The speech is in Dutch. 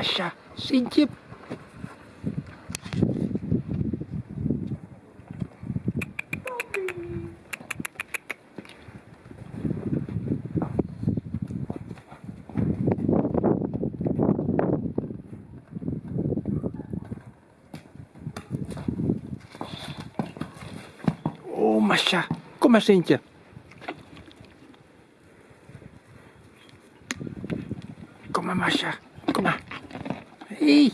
Aşağı. Sintje. Oh, Masha. Kom maar, Sintje. Kom maar, Masha. Kom maar. Ich.